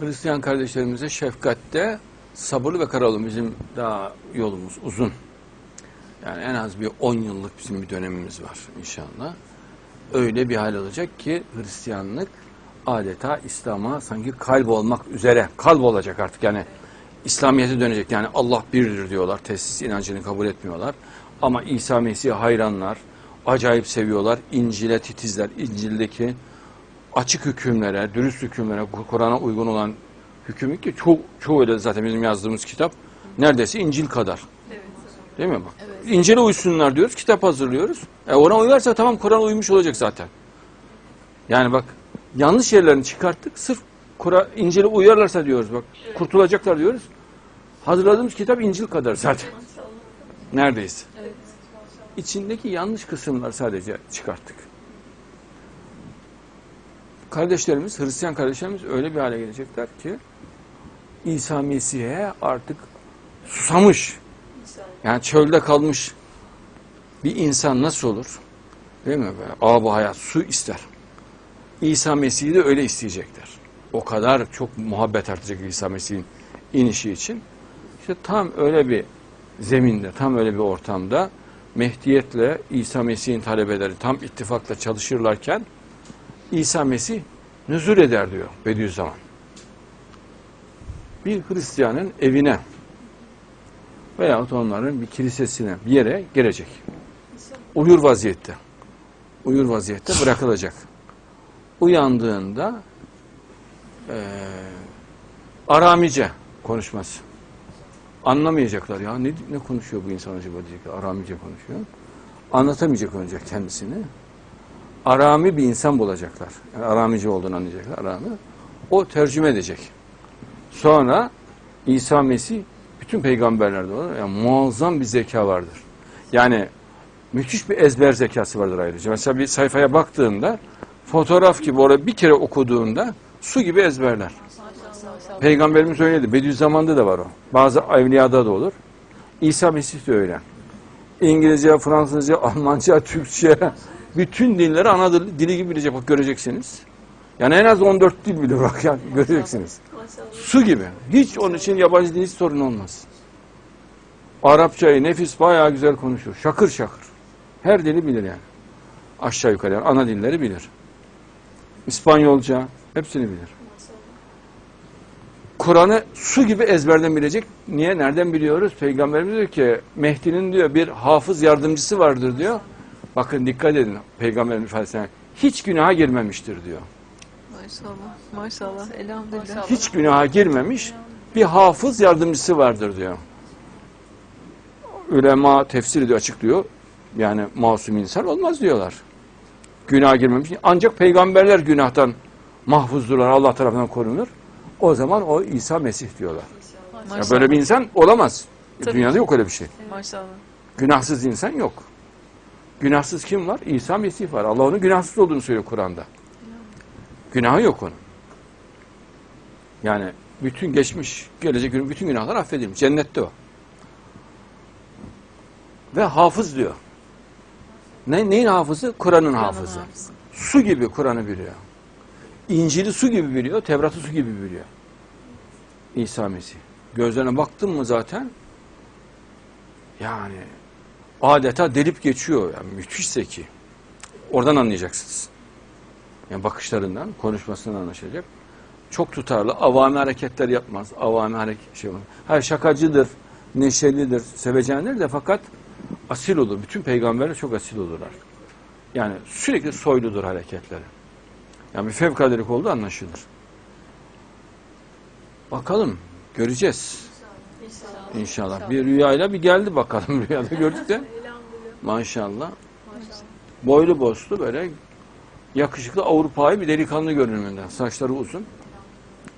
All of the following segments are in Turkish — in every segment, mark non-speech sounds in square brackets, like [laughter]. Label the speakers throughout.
Speaker 1: Hristiyan kardeşlerimize şefkatte sabırlı ve kararlı bizim daha yolumuz uzun. Yani en az bir 10 yıllık bizim bir dönemimiz var inşallah. Öyle bir hal olacak ki Hristiyanlık adeta İslam'a sanki kalp olmak üzere kalp olacak artık. Yani İslamiyet'e dönecek. Yani Allah birdir diyorlar tesis inancını kabul etmiyorlar. Ama İsa Mesih'e hayranlar acayip seviyorlar. İncil'e titizler. İncil'deki açık hükümlere dürüst hükümlere Kur'an'a uygun olan hükümü ki çoğu, çoğu öyle zaten bizim yazdığımız kitap neredeyse İncil kadar değil mi bak İncil'e uysunlar diyoruz kitap hazırlıyoruz e ona uyarsa tamam Kur'an uymuş olacak zaten yani bak yanlış yerlerini çıkarttık. Sırf Kur'an İncil'e uyarlarsa diyoruz bak. Kurtulacaklar diyoruz. Hazırladığımız kitap İncil kadar zaten. Neredeyse. İçindeki yanlış kısımlar sadece çıkarttık. Kardeşlerimiz, Hristiyan kardeşlerimiz öyle bir hale gelecekler ki İsa Mesih'e artık susamış. Yani çölde kalmış bir insan nasıl olur? Değil mi? Böyle, Âb-ı hayat su ister. İsa Mesih'i de öyle isteyecekler. O kadar çok muhabbet artacak İsa Mesih'in inişi için. İşte tam öyle bir zeminde, tam öyle bir ortamda Mehdiyetle İsa Mesih'in talebeleri tam ittifakla çalışırlarken İsa Mesih nüzul eder diyor Bediüzzaman. Bir Hristiyanın evine veyahut onların bir kilisesine bir yere gelecek. Uyur vaziyette. Uyur vaziyette bırakılacak uyandığında e, aramice konuşması. Anlamayacaklar ya ne, ne konuşuyor bu insan acaba diyecekler. Aramice konuşuyor. Anlatamayacak önce kendisini. Arami bir insan bulacaklar. Yani aramice olduğunu anlayacaklar. Arami. O tercüme edecek. Sonra İsa Mesih bütün peygamberlerde olur. Yani muazzam bir zeka vardır. Yani müthiş bir ezber zekası vardır ayrıca. Mesela bir sayfaya baktığında fotoğraf gibi orada bir kere okuduğunda su gibi ezberler. Peygamberimiz söyledi. Bediüzzaman'da da var o. Bazı evliyada da olur. İsa Mesih de öyle. İngilizce, Fransızca, Almanca, Türkçe bütün dilleri ana dili, dili gibi bilecek. Bak göreceksiniz. Yani en az 14 dil bilir bak ya [laughs] göreceksiniz. Su gibi. Hiç onun için yabancı dil hiç sorun olmaz. Arapçayı nefis bayağı güzel konuşur. Şakır şakır. Her dili bilir yani. Aşağı yukarı yani ana dilleri bilir. İspanyolca hepsini bilir. Kur'an'ı su gibi ezberden bilecek. Niye? Nereden biliyoruz? Peygamberimiz diyor ki Mehdi'nin diyor bir hafız yardımcısı vardır diyor. Bakın dikkat edin Peygamberin ifadesine. Hiç günaha girmemiştir diyor.
Speaker 2: Maşallah. Maşallah. Elhamdülillah.
Speaker 1: Hiç günaha girmemiş bir hafız yardımcısı vardır diyor. Ülema tefsir ediyor, açıklıyor. Yani masum insan olmaz diyorlar. Günah girmemiş. Ancak peygamberler günahtan mahfuzdurlar, Allah tarafından korunur. O zaman o İsa Mesih diyorlar. Ya böyle bir insan olamaz.
Speaker 2: Tabii
Speaker 1: Dünyada
Speaker 2: ki.
Speaker 1: yok öyle bir şey.
Speaker 2: Maşallah.
Speaker 1: Günahsız insan yok. Günahsız kim var? İsa Mesih var. Allah onun günahsız olduğunu söylüyor Kur'an'da. Günahı yok onun. Yani bütün geçmiş, gelecek gün bütün günahlar affedilmiş. Cennette o. Ve hafız diyor. Ne, neyin hafızı? Kur'an'ın hafızı.
Speaker 2: hafızı.
Speaker 1: Su gibi Kur'an'ı biliyor. İncil'i su gibi biliyor, Tevrat'ı su gibi biliyor. İsa Mesih. Gözlerine baktın mı zaten yani adeta delip geçiyor. Yani müthiş zeki. Oradan anlayacaksınız. Yani bakışlarından, konuşmasından anlaşılacak. Çok tutarlı, avami hareketler yapmaz. Avami hareket şey olur. Her şakacıdır, neşelidir, sevecendir de fakat asil olur. Bütün peygamberler çok asil olurlar. Yani sürekli soyludur hareketleri. Yani bir fevkaladelik olduğu anlaşılır. Bakalım, göreceğiz. İnşallah. Bir rüyayla bir geldi bakalım [laughs] rüyada gördük de. Maşallah. Boylu boslu böyle yakışıklı Avrupa'yı bir delikanlı görünümünden. Saçları uzun.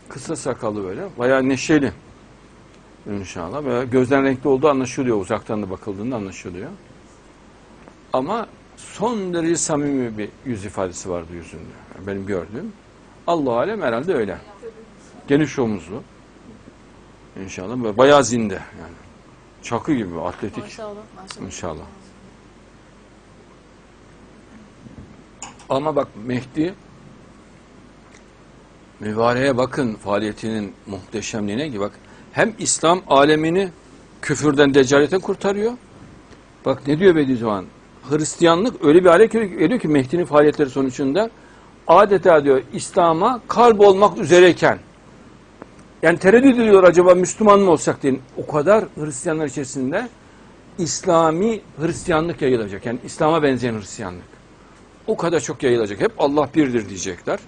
Speaker 1: Kısa sakallı böyle. Bayağı neşeli. İnşallah. Böyle gözden renkli olduğu anlaşılıyor. Uzaktan da bakıldığında anlaşılıyor. Ama son derece samimi bir yüz ifadesi vardı yüzünde. Benim gördüğüm. Allah alem herhalde öyle. Geniş omuzlu. İnşallah. Böyle bayağı zinde yani. Çakı gibi atletik.
Speaker 2: Maşallah. Maşallah.
Speaker 1: İnşallah. Ama bak Mehdi mübareğe bakın faaliyetinin muhteşemliğine ki bak hem İslam alemini küfürden, deccaletten kurtarıyor. Bak ne diyor Bediüzzaman? Hristiyanlık öyle bir hale geliyor ki Mehdi'nin faaliyetleri sonucunda adeta diyor İslam'a kalp olmak üzereyken yani tereddüt ediyor acaba Müslüman mı olsak diye. O kadar Hristiyanlar içerisinde İslami Hristiyanlık yayılacak. Yani İslam'a benzeyen Hristiyanlık. O kadar çok yayılacak. Hep Allah birdir diyecekler.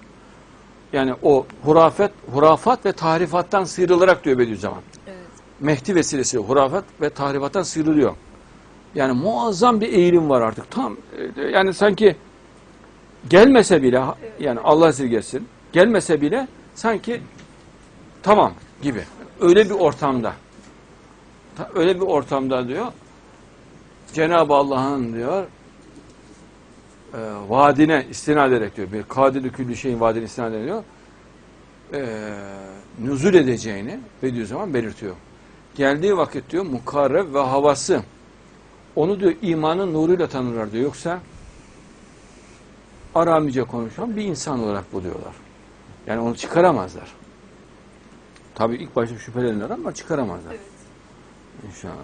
Speaker 1: Yani o hurafet, hurafat ve tahrifattan sıyrılarak diyor Bediüzzaman.
Speaker 2: Evet.
Speaker 1: Mehdi vesilesiyle hurafat ve tahrifattan sıyrılıyor. Yani muazzam bir eğilim var artık. Tam yani sanki gelmese bile yani Allah esirgesin gelmese bile sanki tamam gibi. Öyle bir ortamda. Ta- Öyle bir ortamda diyor Cenab-ı Allah'ın diyor e, vaadine istinad ederek diyor. Bir kadiri külli şeyin vaadine istinad ediyor. E, nüzul edeceğini Bediüzzaman belirtiyor. Geldiği vakit diyor mukarreb ve havası onu diyor imanın nuruyla tanırlar diyor. Yoksa Aramice konuşan bir insan olarak buluyorlar. Yani onu çıkaramazlar. Tabii ilk başta şüphelenirler ama çıkaramazlar. İnşallah.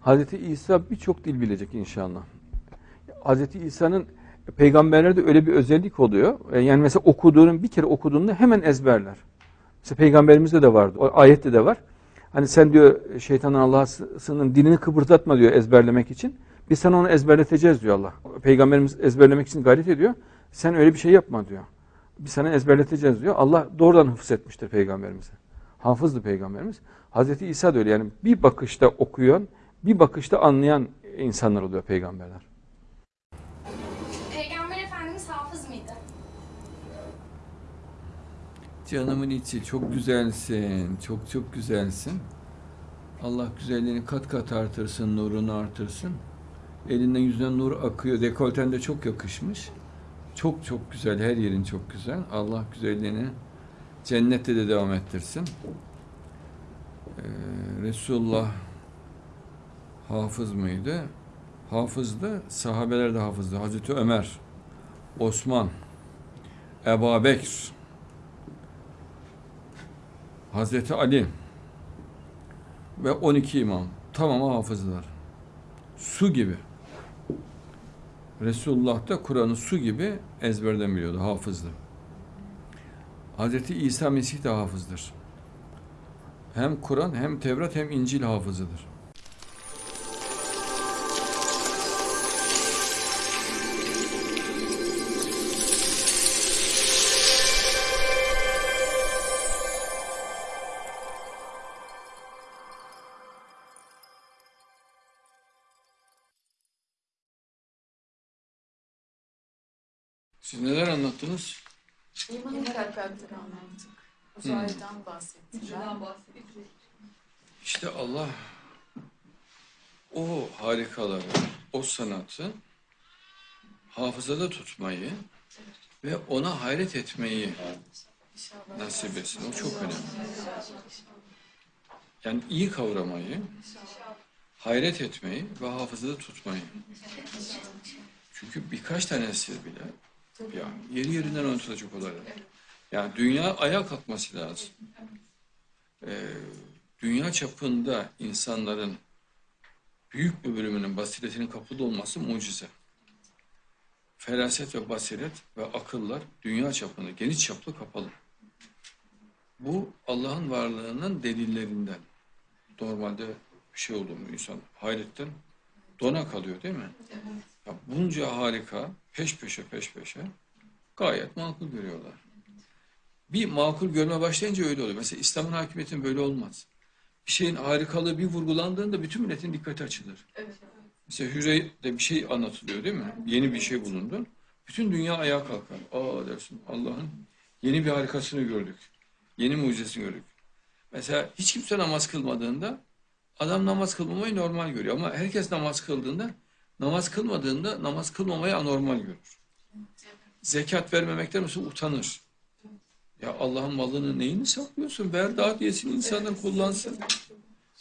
Speaker 1: Hazreti İsa birçok dil bilecek inşallah. Hazreti İsa'nın peygamberlerde öyle bir özellik oluyor. E, Yani mesela okuduğunun bir kere okuduğunda hemen ezberler. Mesela peygamberimizde de vardı. O ayette de var. Hani sen diyor şeytanın Allah'ın dilini kıpırdatma diyor ezberlemek için. Biz sana onu ezberleteceğiz diyor Allah. Peygamberimiz ezberlemek için gayret ediyor. Sen öyle bir şey yapma diyor. Biz sana ezberleteceğiz diyor. Allah doğrudan hıfz etmiştir peygamberimize. Hafızdı peygamberimiz. Hazreti İsa da öyle yani bir bakışta okuyan, bir bakışta anlayan insanlar oluyor peygamberler.
Speaker 3: Peygamber Efendimiz hafız mıydı?
Speaker 1: Canımın içi çok güzelsin, çok çok güzelsin. Allah güzelliğini kat kat artırsın, nurunu artırsın. Elinden yüzünden nur akıyor, dekolten de çok yakışmış. Çok çok güzel, her yerin çok güzel. Allah güzelliğini cennette de devam ettirsin. Ee, Resulullah hafız mıydı? Hafızdı, sahabeler de hafızdı. Hazreti Ömer, Osman, Ebu Bekir, Hazreti Ali ve 12 imam tamamı hafızlar. Su gibi. Resulullah da Kur'an'ı su gibi ezberden biliyordu, hafızdı. Hazreti İsa Mesih de hafızdır. Hem Kur'an hem Tevrat hem İncil hafızıdır. Siz neler anlattınız?
Speaker 2: İmanın kalplerden anlattık. Uzaydan bahsettiler.
Speaker 1: İşte Allah o harikaları, o sanatı hafızada tutmayı ve ona hayret etmeyi
Speaker 2: İnşallah.
Speaker 1: nasip etsin. O çok önemli. Yani iyi kavramayı, hayret etmeyi ve hafızada tutmayı. Çünkü birkaç tanesi bile ya yeri yerinden unutulacak olaylar. Yani dünya ayağa kalkması lazım. Ee, dünya çapında insanların büyük bir bölümünün basiretinin kapıda olması mucize. Feraset ve basiret ve akıllar dünya çapında geniş çaplı kapalı. Bu Allah'ın varlığının delillerinden. Normalde bir şey oldu mu insan hayretten dona kalıyor değil mi? Ya bunca harika peş peşe peş peşe gayet makul görüyorlar. Bir makul görme başlayınca öyle oluyor. Mesela İslam'ın hakimiyetinin böyle olmaz. Bir şeyin harikalığı bir vurgulandığında bütün milletin dikkati açılır. Mesela Hürey'de bir şey anlatılıyor değil mi? Yeni bir şey bulundu. Bütün dünya ayağa kalkar. Aa dersin Allah'ın yeni bir harikasını gördük. Yeni mucizesini gördük. Mesela hiç kimse namaz kılmadığında adam namaz kılmamayı normal görüyor. Ama herkes namaz kıldığında namaz kılmadığında namaz kılmamayı anormal görür. Zekat vermemekten mesela utanır. Ya Allah'ın malını neyini saklıyorsun? Ver dağıt yesin insanlar kullansın.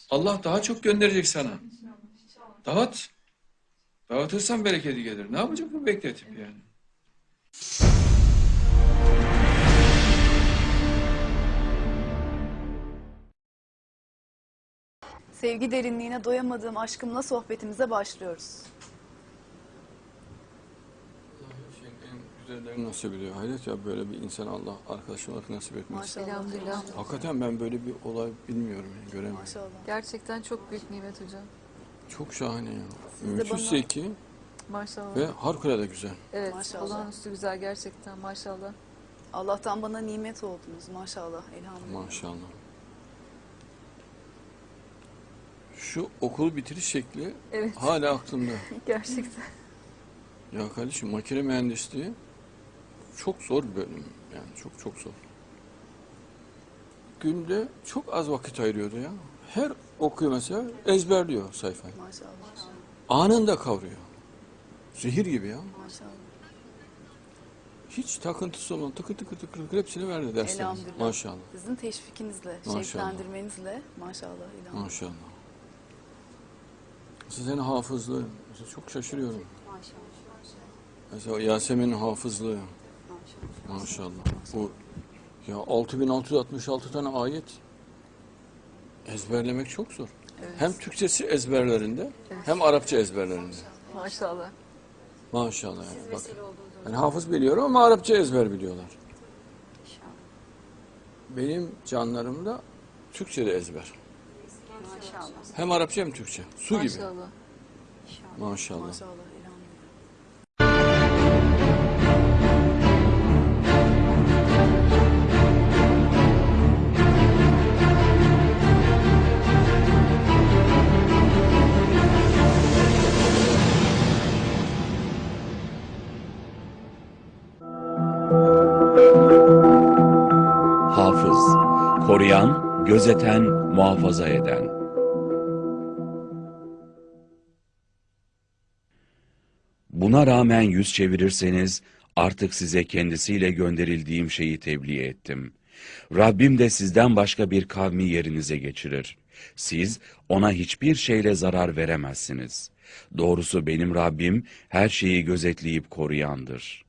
Speaker 4: Allah daha çok gönderecek sana. Dağıt. Dağıtırsan bereketi gelir. Ne yapacak bu bekletip yani?
Speaker 5: Sevgi derinliğine doyamadığım aşkımla sohbetimize başlıyoruz.
Speaker 1: Şeyin güzellerini nasip ediyor. Hayret ya böyle bir insan Allah arkadaş olarak nasip etmez.
Speaker 5: Maşallah.
Speaker 6: Elhamdülillah.
Speaker 1: Hakikaten ben böyle bir olay bilmiyorum yani göremiyorum.
Speaker 5: Maşallah.
Speaker 6: Gerçekten çok büyük nimet hocam.
Speaker 1: Çok şahane ya.
Speaker 5: Siz
Speaker 1: Müthiş
Speaker 5: bana-
Speaker 1: zeki
Speaker 6: Maşallah.
Speaker 1: ve harikulade güzel.
Speaker 6: evet,
Speaker 5: Maşallah.
Speaker 6: olağanüstü güzel gerçekten maşallah.
Speaker 5: Allah'tan bana nimet oldunuz maşallah elhamdülillah.
Speaker 1: Maşallah. Şu okul bitiriş şekli
Speaker 6: Evet,
Speaker 1: hala aklımda. [laughs]
Speaker 6: gerçekten.
Speaker 1: Ya kardeşim makine mühendisliği çok zor bir bölüm. Yani çok çok zor. Günde çok az vakit ayırıyordu ya. Her okuyor mesela ezberliyor sayfayı.
Speaker 5: Maşallah.
Speaker 1: Anında kavruyor. Zehir gibi ya.
Speaker 5: Maşallah.
Speaker 1: Hiç takıntısı olan tıkır tıkır tıkır tıkır hepsini verdi derslerimiz. Maşallah.
Speaker 5: Sizin teşvikinizle,
Speaker 1: Maşallah.
Speaker 5: şevklendirmenizle maşallah elhamdülillah.
Speaker 1: Maşallah. Sizin hafızlığı. Çok şaşırıyorum. Mesela Yasemin'in hafızlığı. Maşallah. Bu ya 6666 tane ayet ezberlemek çok zor. Hem Türkçesi ezberlerinde hem Arapça ezberlerinde.
Speaker 6: Maşallah.
Speaker 1: Maşallah yani. Bak. Yani hafız biliyorum ama Arapça ezber biliyorlar. Benim canlarımda Türkçe de ezber. Hem Arapça hem Türkçe. Su gibi.
Speaker 6: Maşallah.
Speaker 1: Maşallah.
Speaker 7: Koruyan, gözeten, muhafaza eden. Buna rağmen yüz çevirirseniz artık size kendisiyle gönderildiğim şeyi tebliğ ettim. Rabbim de sizden başka bir kavmi yerinize geçirir. Siz ona hiçbir şeyle zarar veremezsiniz. Doğrusu benim Rabbim her şeyi gözetleyip koruyandır.''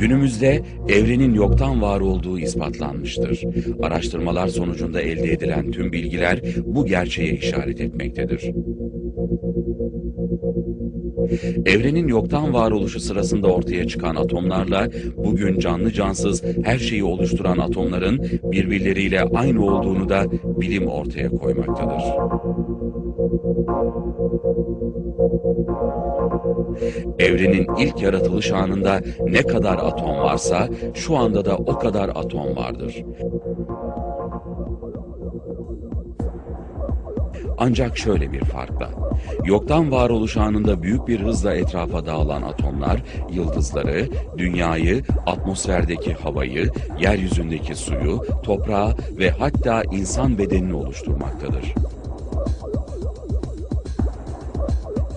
Speaker 7: Günümüzde evrenin yoktan var olduğu ispatlanmıştır. Araştırmalar sonucunda elde edilen tüm bilgiler bu gerçeğe işaret etmektedir. Evrenin yoktan varoluşu sırasında ortaya çıkan atomlarla bugün canlı cansız her şeyi oluşturan atomların birbirleriyle aynı olduğunu da bilim ortaya koymaktadır. Evrenin ilk yaratılış anında ne kadar atom varsa şu anda da o kadar atom vardır. Ancak şöyle bir farkla. Yoktan varoluş anında büyük bir hızla etrafa dağılan atomlar, yıldızları, dünyayı, atmosferdeki havayı, yeryüzündeki suyu, toprağı ve hatta insan bedenini oluşturmaktadır.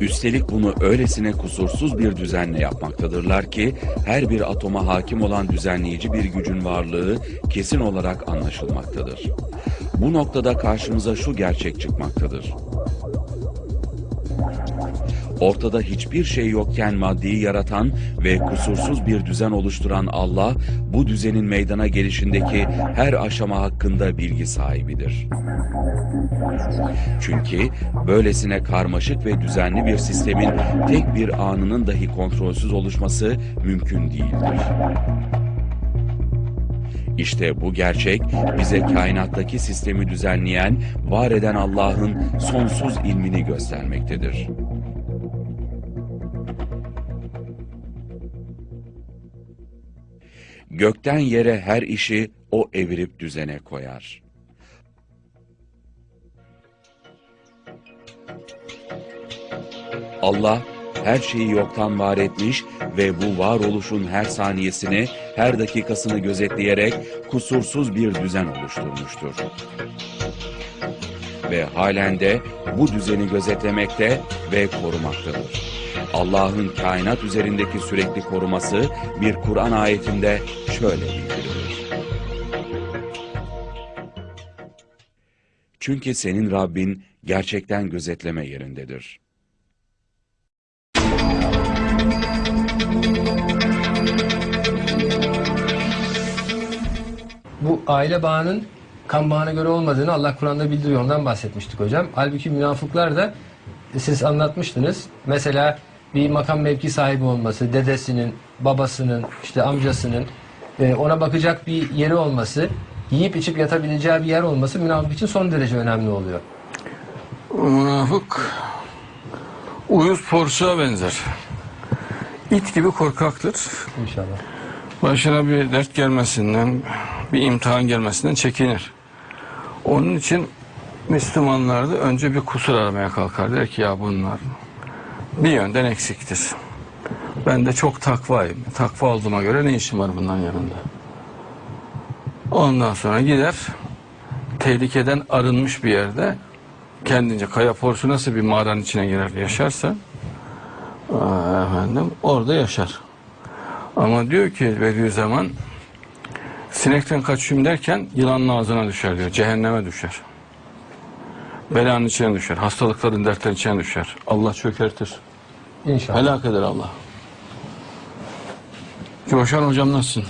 Speaker 7: Üstelik bunu öylesine kusursuz bir düzenle yapmaktadırlar ki her bir atoma hakim olan düzenleyici bir gücün varlığı kesin olarak anlaşılmaktadır. Bu noktada karşımıza şu gerçek çıkmaktadır. Ortada hiçbir şey yokken maddeyi yaratan ve kusursuz bir düzen oluşturan Allah, bu düzenin meydana gelişindeki her aşama hakkında bilgi sahibidir. Çünkü böylesine karmaşık ve düzenli bir sistemin tek bir anının dahi kontrolsüz oluşması mümkün değildir. İşte bu gerçek bize kainattaki sistemi düzenleyen, var eden Allah'ın sonsuz ilmini göstermektedir. Gökten yere her işi o evirip düzene koyar. Allah her şeyi yoktan var etmiş ve bu varoluşun her saniyesini, her dakikasını gözetleyerek kusursuz bir düzen oluşturmuştur. Ve halen de bu düzeni gözetlemekte ve korumaktadır. Allah'ın kainat üzerindeki sürekli koruması bir Kur'an ayetinde şöyle bildirilir. Çünkü senin Rabbin gerçekten gözetleme yerindedir.
Speaker 8: bu aile bağının kan bağına göre olmadığını Allah Kur'an'da bildiriyor. Ondan bahsetmiştik hocam. Halbuki münafıklar da siz anlatmıştınız. Mesela bir makam mevki sahibi olması, dedesinin, babasının, işte amcasının e, ona bakacak bir yeri olması, yiyip içip yatabileceği bir yer olması münafık için son derece önemli oluyor.
Speaker 1: Münafık uyuz porsuğa benzer. İt gibi korkaktır.
Speaker 8: İnşallah.
Speaker 1: Başına bir dert gelmesinden, bir imtihan gelmesinden çekinir. Onun için Müslümanlar da önce bir kusur aramaya kalkar. Der ki ya bunlar bir yönden eksiktir. Ben de çok takvayım. Takva olduğuma göre ne işim var bunların yanında? Ondan sonra gider tehlikeden arınmış bir yerde kendince kaya porsu nasıl bir mağaranın içine girer yaşarsa efendim orada yaşar. Ama diyor ki Bediüzzaman sinekten kaçayım derken yılanın ağzına düşer diyor. Cehenneme düşer. Belanın içine düşer. Hastalıkların dertlerin içine düşer. Allah çökertir.
Speaker 8: İnşallah.
Speaker 1: Helak eder Allah. Coşan hocam nasılsın?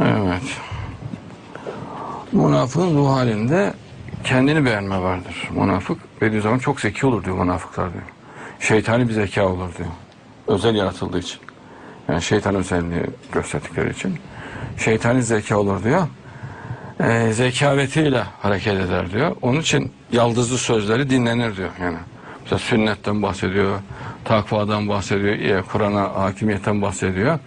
Speaker 1: Evet. Münafığın ruh halinde kendini beğenme vardır. Münafık Bediüzzaman çok zeki olur diyor münafıklar diyor. Şeytani bir zeka olur diyor. Özel yaratıldığı için. Yani şeytan özelliği gösterdikleri için. Şeytani zeka olur diyor. Ee, zekavetiyle hareket eder diyor. Onun için yaldızlı sözleri dinlenir diyor. Yani mesela sünnetten bahsediyor, takvadan bahsediyor, e, Kur'an'a hakimiyetten bahsediyor.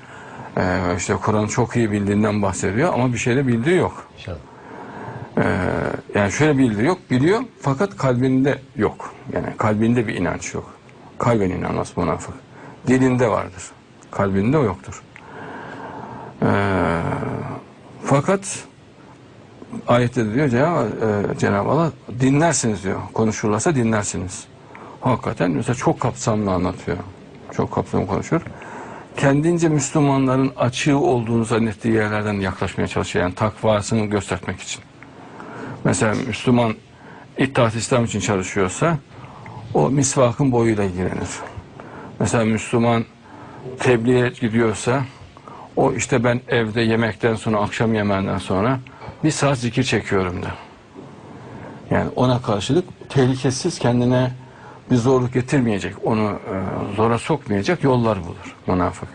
Speaker 1: Ee, işte Kur'an'ı çok iyi bildiğinden bahsediyor ama bir şey de bildiği yok.
Speaker 8: İnşallah.
Speaker 1: Ee, yani şöyle bildiği yok, biliyor fakat kalbinde yok. Yani kalbinde bir inanç yok. Kalben inanmaz münafık. Dilinde vardır. Kalbinde o yoktur. Ee, fakat ayette de diyor Cenab- e, Cenab-ı Allah dinlersiniz diyor. Konuşurlarsa dinlersiniz. Hakikaten mesela çok kapsamlı anlatıyor. Çok kapsamlı konuşur. Kendince Müslümanların açığı olduğunu zannettiği yerlerden yaklaşmaya çalışıyor. Yani takvasını göstermek için. Mesela Müslüman İttihat İslam için çalışıyorsa o misvakın boyuyla ilgilenir. Mesela Müslüman tebliğe gidiyorsa o işte ben evde yemekten sonra akşam yemeğinden sonra bir saat zikir çekiyorum da. Yani ona karşılık tehlikesiz kendine bir zorluk getirmeyecek, onu e, zora sokmayacak yollar bulur münafık.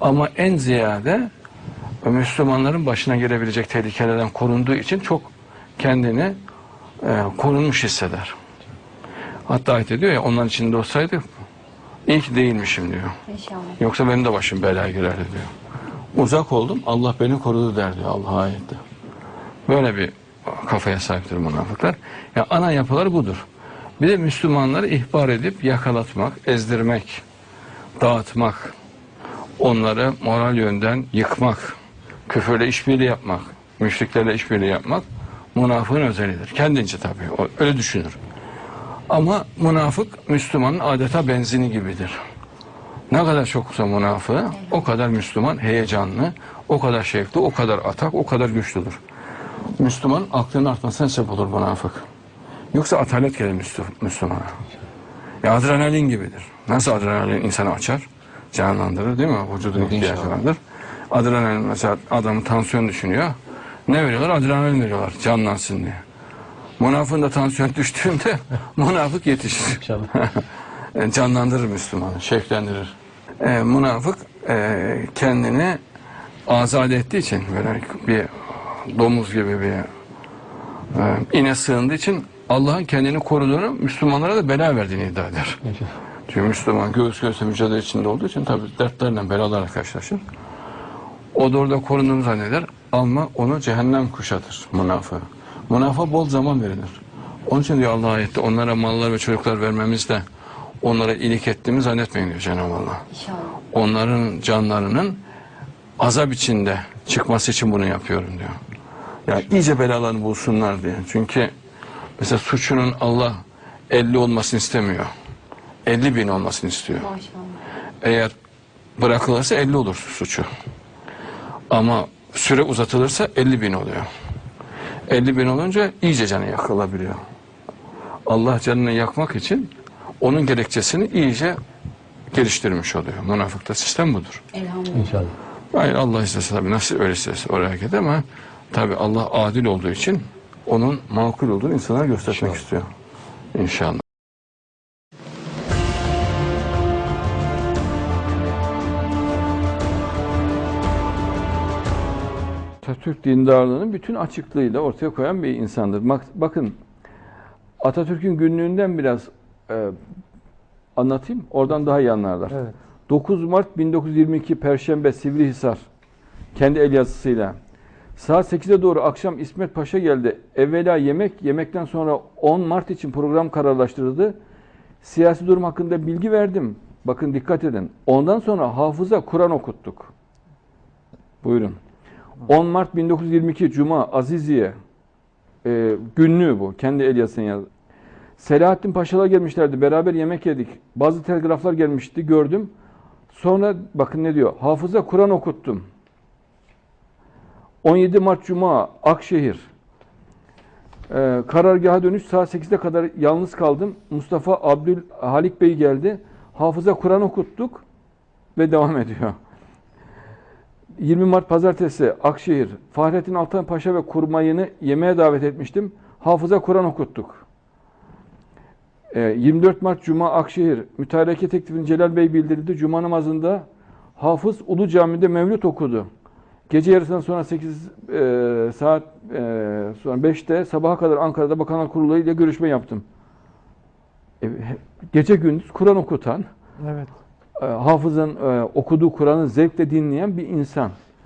Speaker 1: Ama en ziyade Müslümanların başına gelebilecek tehlikelerden korunduğu için çok kendini e, korunmuş hisseder. Hatta ayet ediyor ya onların içinde olsaydı iyi ki değilmişim diyor. Yoksa benim de başım belaya girerdi diyor. Uzak oldum Allah beni korudu der diyor Allah ayette. Böyle bir kafaya sahiptir münafıklar. Ya ana yapıları budur. Bir de Müslümanları ihbar edip yakalatmak, ezdirmek, dağıtmak, onları moral yönden yıkmak, küfürle işbirliği yapmak, müşriklerle işbirliği yapmak münafığın özelliğidir. Kendince tabii. Öyle düşünür. Ama münafık Müslümanın adeta benzini gibidir. Ne kadar çoksa münafığı o kadar Müslüman heyecanlı, o kadar şevkli, o kadar atak, o kadar güçlüdür. Müslüman aklının artmasına sebep olur münafık. Yoksa atalet gelir Müslü- Müslümana. Ya adrenalin gibidir. Nasıl adrenalin insanı açar? Canlandırır değil mi? Vücudun ihtiyacı vardır. Adrenalin mesela adamın tansiyon düşünüyor. Ne veriyorlar? Adrenalin veriyorlar canlansın diye. Münafığın da tansiyon [laughs] düştüğünde münafık yetişir.
Speaker 8: İnşallah. [laughs]
Speaker 1: E, canlandırır Müslümanı, şevklendirir. E, münafık e, kendini azade ettiği için böyle bir domuz gibi bir e, ine sığındığı için Allah'ın kendini koruduğunu Müslümanlara da bela verdiğini iddia eder. Çünkü Müslüman göğüs göğüse mücadele içinde olduğu için tabii dertlerle belalarla karşılaşır. O da orada korunduğunu zanneder ama onu cehennem kuşatır münafığı. Münafığa bol zaman verilir. Onun için diyor Allah ayette onlara mallar ve çocuklar vermemizde onlara iyilik ettiğimi zannetmeyin diyor Cenab-ı Allah. Onların canlarının azap içinde çıkması için bunu yapıyorum diyor. Yani iyice belalarını bulsunlar diye. Çünkü mesela suçunun Allah 50 olmasını istemiyor. 50 bin olmasını istiyor. Eğer bırakılırsa 50 olur suçu. Ama süre uzatılırsa 50 bin oluyor. 50 bin olunca iyice canı yakılabiliyor. Allah canını yakmak için onun gerekçesini iyice geliştirmiş oluyor. Münafıkta sistem budur.
Speaker 8: İnşallah.
Speaker 1: Hayır Allah istese tabii nasıl öyle istese oraya gider ama tabii Allah adil olduğu için onun makul olduğunu insanlara göstermek istiyor. İnşallah. Atatürk dindarlığını bütün açıklığıyla ortaya koyan bir insandır. Bak- Bakın Atatürk'ün günlüğünden biraz e, anlatayım. Oradan daha iyi anlarlar.
Speaker 8: Evet.
Speaker 1: 9 Mart 1922 Perşembe Sivrihisar kendi el yazısıyla. Saat 8'e doğru akşam İsmet Paşa geldi. Evvela yemek, yemekten sonra 10 Mart için program kararlaştırıldı. Siyasi durum hakkında bilgi verdim. Bakın dikkat edin. Ondan sonra hafıza Kur'an okuttuk. Buyurun. 10 Mart 1922 Cuma Aziziye e, günlüğü bu. Kendi el yazısını yazdı. Selahattin Paşalar gelmişlerdi. Beraber yemek yedik. Bazı telgraflar gelmişti. Gördüm. Sonra bakın ne diyor. Hafıza Kur'an okuttum. 17 Mart Cuma Akşehir. Ee, karargaha dönüş saat 8'e kadar yalnız kaldım. Mustafa Abdül Halik Bey geldi. Hafıza Kur'an okuttuk ve devam ediyor. 20 Mart Pazartesi Akşehir. Fahrettin Altan Paşa ve kurmayını yemeğe davet etmiştim. Hafıza Kur'an okuttuk. Ee, 24 Mart Cuma Akşehir. Mütareke teklifini Celal Bey bildirdi. Cuma namazında Hafız Ulu Cami'de mevlüt okudu. Gece yarısından sonra 8 e, saat e, sonra 5'te sabaha kadar Ankara'da Bakanlar Kurulu ile görüşme yaptım. E, gece gündüz Kur'an okutan,
Speaker 9: Evet.
Speaker 1: e, hafızın e, okuduğu Kur'an'ı zevkle dinleyen bir insan.